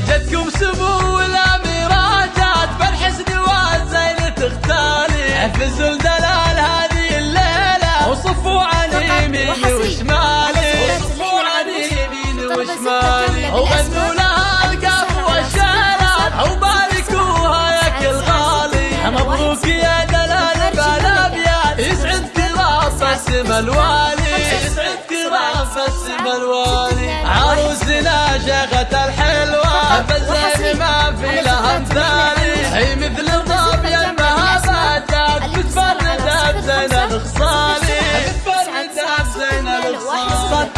جدكم سمو الاميراجات بالحسن والزين تختالي حفزوا دلال هذه الليلة وصفوا عن يميني وشمالي. وصفوا عن يميني وشمالي. وغنوا لها القاف والشالات وباركوها يا كل غالي. مبروك يا دلال بالابيات يسعدك راس اسم الوالي. يسعدك راس اسم الوالي. عروسنا شيخة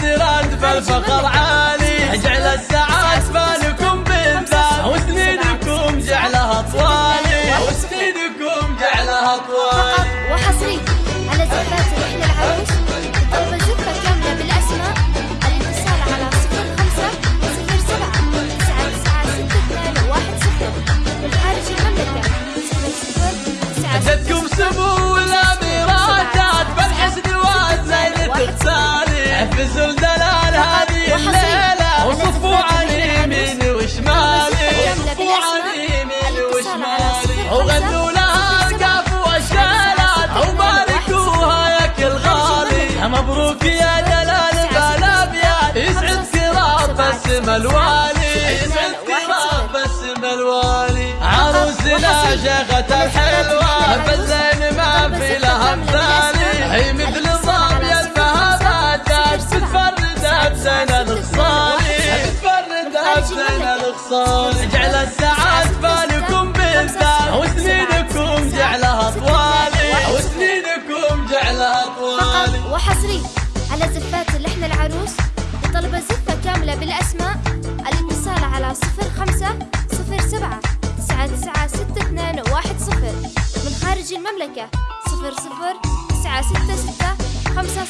صدرت بالفخر عالي. جعل السعاد بالكم بالذات. وسنينكم جعلها طوالي وسنينكم جعلها طوالي فقط وحصري على زفات رحلة العروس طلب زفة كاملة بالأسماء. الاتصال على صفر خمسة صفر سبعة. تسعة تسعة ستة اثنين واحد صفر. من خارج المملكة صفر صفر تسعة جدكم سمو وغنوا لها مبروك يا الوالي عروسنا شيخة الحلوة بالزين ما في لها مثالي هي مثل الظابية المهابات تتفرد بزين الخصالي تتفرد بزين الخصالي وحصري على زفات اللحن العروس لطلب زفة كاملة بالأسماء. الاتصال على صفر خمسة صفر سبعة تسعة تسعة ستة اثنين واحد صفر. من خارج المملكة صفر صفر تسعة ستة ستة خمسة